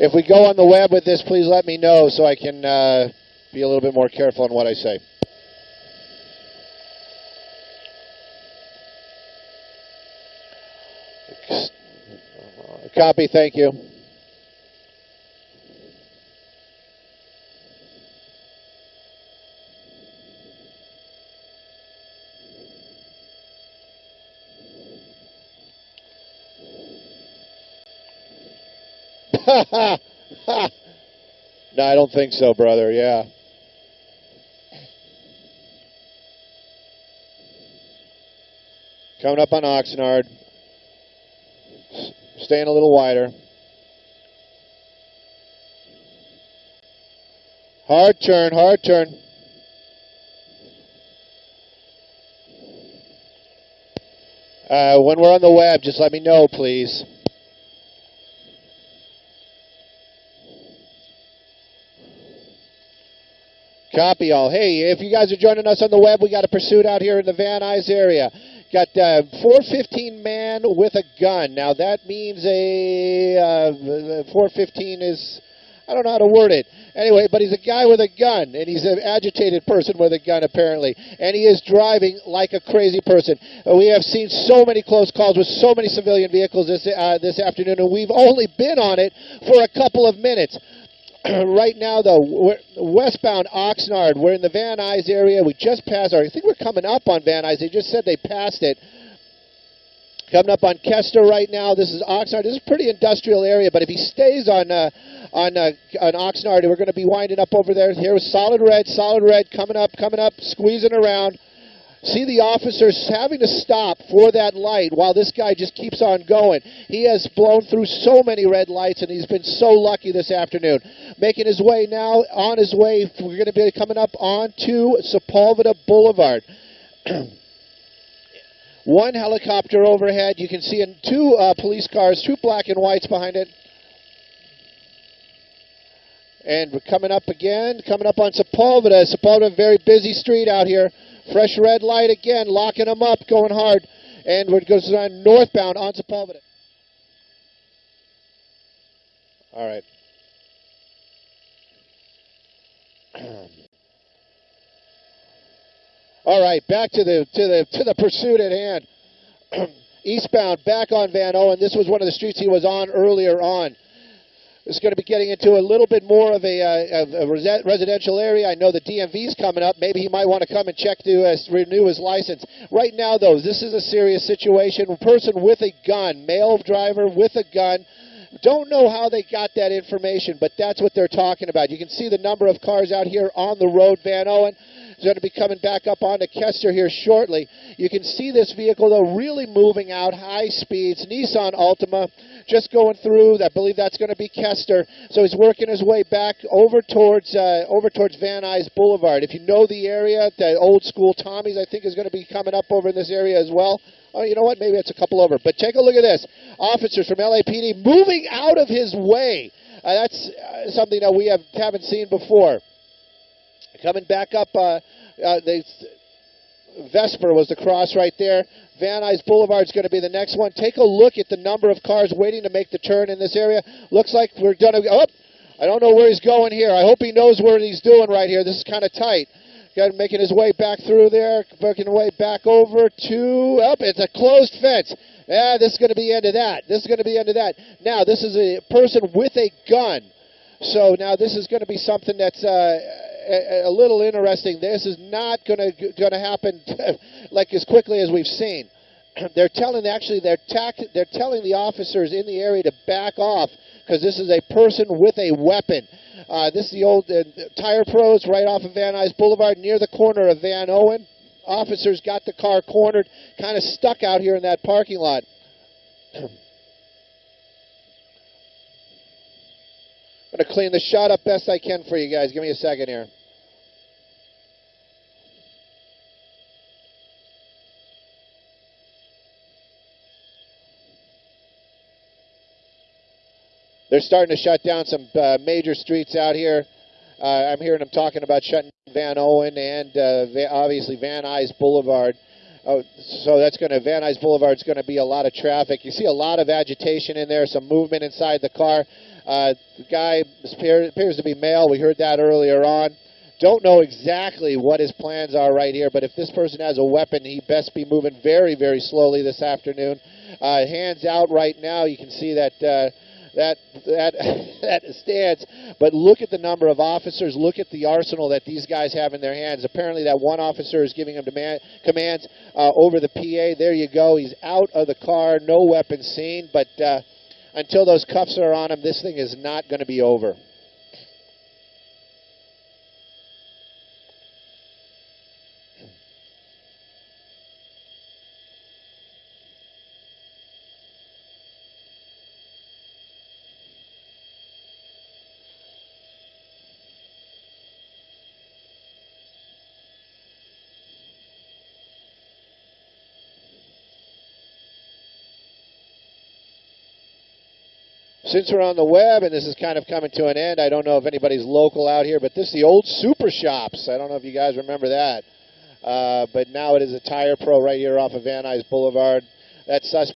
If we go on the web with this, please let me know so I can uh, be a little bit more careful in what I say. Copy, thank you. no, I don't think so, brother. Yeah. Coming up on Oxnard. Staying a little wider. Hard turn, hard turn. Uh, when we're on the web, just let me know, please. Copy all. Hey, if you guys are joining us on the web, we got a pursuit out here in the Van Nuys area. Got uh, 415 man with a gun. Now that means a uh, 415 is I don't know how to word it. Anyway, but he's a guy with a gun, and he's an agitated person with a gun, apparently. And he is driving like a crazy person. Uh, we have seen so many close calls with so many civilian vehicles this, uh, this afternoon, and we've only been on it for a couple of minutes. Right now, though, westbound Oxnard. We're in the Van Nuys area. We just passed, or I think we're coming up on Van Nuys. They just said they passed it. Coming up on Kester right now. This is Oxnard. This is a pretty industrial area, but if he stays on uh, on uh, on Oxnard, we're going to be winding up over there. Here solid red, solid red, coming up, coming up, squeezing around see the officers having to stop for that light while this guy just keeps on going. He has blown through so many red lights, and he's been so lucky this afternoon. Making his way now, on his way, we're going to be coming up onto Sepulveda Boulevard. One helicopter overhead. You can see in two uh, police cars, two black and whites behind it. And we're coming up again, coming up on Sepulveda. Sepulveda, very busy street out here. Fresh red light again, locking them up, going hard. And we're going on northbound on Sepulveda. All right. All right, back to the to the to the pursuit at hand. Eastbound, back on Vanowen. This was one of the streets he was on earlier on is going to be getting into a little bit more of a, uh, a residential area. I know the DMV's coming up. Maybe he might want to come and check to uh, renew his license. Right now, though, this is a serious situation. A person with a gun, male driver with a gun. Don't know how they got that information, but that's what they're talking about. You can see the number of cars out here on the road, Vanowen is going to be coming back up onto Kester here shortly. You can see this vehicle, though, really moving out high speeds. Nissan Altima just going through. I believe that's going to be Kester. So he's working his way back over towards uh, over towards Van Nuys Boulevard. If you know the area, the old school Tommy's, I think, is going to be coming up over in this area as well. Oh, you know what? Maybe it's a couple over. But take a look at this. Officers from LAPD moving out of his way. Uh, that's uh, something that we have, haven't seen before. Coming back up, uh, uh, they, Vesper was the cross right there. Van Nuys Boulevard is going to be the next one. Take a look at the number of cars waiting to make the turn in this area. Looks like we're going to. Oh, I don't know where he's going here. I hope he knows what he's doing right here. This is kind of tight. Got making his way back through there, making his way back over to. Up, oh, it's a closed fence. Yeah, this is going to be the end of that. This is going to be the end of that. Now, this is a person with a gun. So now this is going to be something that's. Uh, a, a little interesting. This is not going to happen like as quickly as we've seen. they're telling actually they're they're telling the officers in the area to back off because this is a person with a weapon. Uh, this is the old uh, Tire Pros right off of Van Nuys Boulevard near the corner of Vanowen. Officers got the car cornered, kind of stuck out here in that parking lot. I'm going to clean the shot up best I can for you guys. Give me a second here. They're starting to shut down some uh, major streets out here. Uh, I'm hearing them talking about shutting Vanowen and uh, obviously Van Nuys Boulevard. Oh, so that's going to Van Nuys Boulevard is going to be a lot of traffic. You see a lot of agitation in there, some movement inside the car. Uh, the guy appears, to be male. We heard that earlier on. Don't know exactly what his plans are right here, but if this person has a weapon, he best be moving very, very slowly this afternoon. Uh, hands out right now. You can see that. That that that stance. But look at the number of officers. Look at the arsenal that these guys have in their hands. Apparently, that one officer is giving them demand, commands uh, over the PA. There you go. He's out of the car. No weapons seen. But uh, until those cuffs are on him, this thing is not going to be over. Since we're on the web and this is kind of coming to an end, I don't know if anybody's local out here, but this is the old Super Shops. I don't know if you guys remember that. Uh, but now it is a Tire Pro right here off of Van Nuys Boulevard. That's suspect.